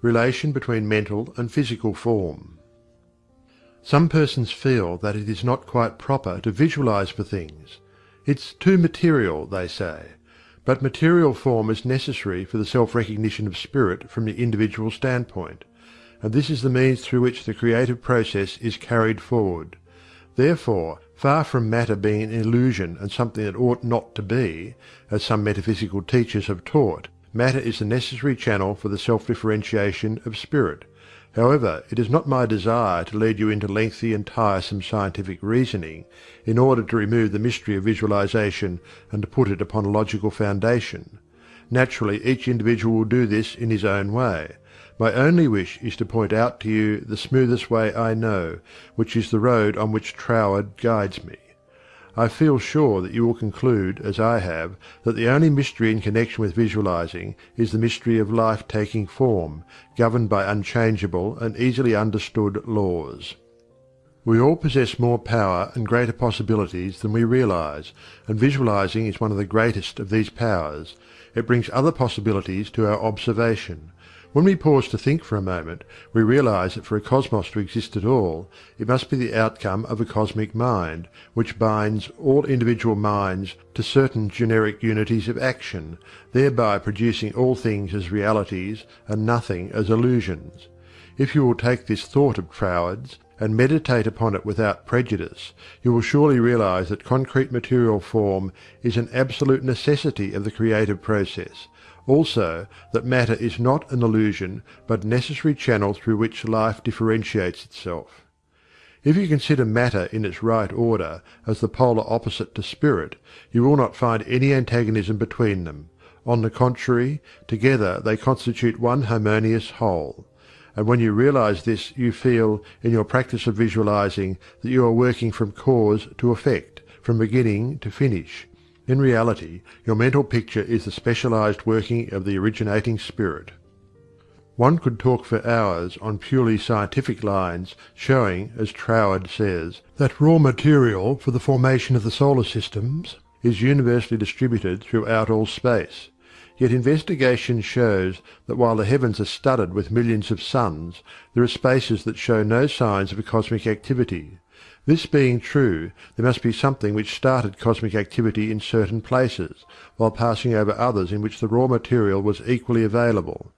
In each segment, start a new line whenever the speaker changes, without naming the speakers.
RELATION BETWEEN MENTAL AND PHYSICAL FORM. Some persons feel that it is not quite proper to visualize for things. "It's too material," they say. But material form is necessary for the self recognition of spirit from the individual standpoint, and this is the means through which the creative process is carried forward. Therefore, far from matter being an illusion and something that ought not to be, as some metaphysical teachers have taught, matter is the necessary channel for the self differentiation of spirit. However, it is not my desire to lead you into lengthy and tiresome scientific reasoning, in order to remove the mystery of visualization and to put it upon a logical foundation. Naturally each individual will do this in his own way. My only wish is to point out to you the smoothest way I know, which is the road on which Troward guides me. I feel sure that you will conclude, as I have, that the only mystery in connection with visualizing is the mystery of life taking form, governed by unchangeable and easily understood laws. We all possess more power and greater possibilities than we realize, and visualizing is one of the greatest of these powers. It brings other possibilities to our observation. When we pause to think for a moment, we realize that for a cosmos to exist at all, it must be the outcome of a cosmic mind, which binds all individual minds to certain generic unities of action, thereby producing all things as realities and nothing as illusions. If you will take this thought of Troward's, and meditate upon it without prejudice, you will surely realize that concrete material form is an absolute necessity of the creative process, also that matter is not an illusion but necessary channel through which life differentiates itself. If you consider matter in its right order as the polar opposite to spirit, you will not find any antagonism between them; on the contrary, together they constitute one harmonious whole. And when you realize this you feel, in your practice of visualizing, that you are working from cause to effect, from beginning to finish, in reality, your mental picture is the specialized working of the originating spirit. One could talk for hours on purely scientific lines showing, as Troward says, that raw material for the formation of the solar systems is universally distributed throughout all space, yet investigation shows that while the heavens are studded with millions of suns, there are spaces that show no signs of cosmic activity. This being true, there must be something which started cosmic activity in certain places, while passing over others in which the raw material was equally available.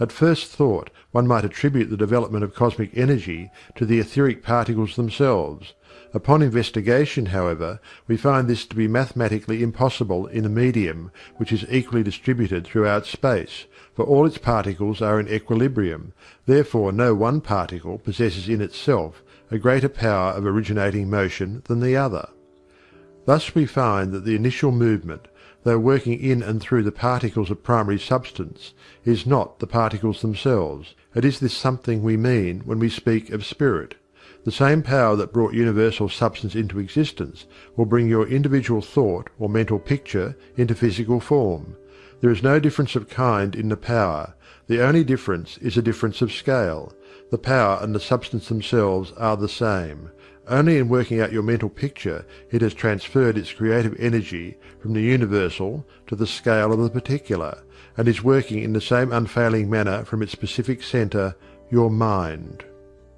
At first thought one might attribute the development of cosmic energy to the etheric particles themselves. Upon investigation, however, we find this to be mathematically impossible in a medium which is equally distributed throughout space, for all its particles are in equilibrium, therefore no one particle possesses in itself a greater power of originating motion than the other. Thus we find that the initial movement, though working in and through the particles of primary substance, is not the particles themselves. It is this something we mean when we speak of spirit. The same power that brought universal substance into existence will bring your individual thought or mental picture into physical form. There is no difference of kind in the power, the only difference is a difference of scale, the power and the substance themselves are the same; only in working out your mental picture it has transferred its creative energy from the universal to the scale of the particular, and is working in the same unfailing manner from its specific centre, your mind.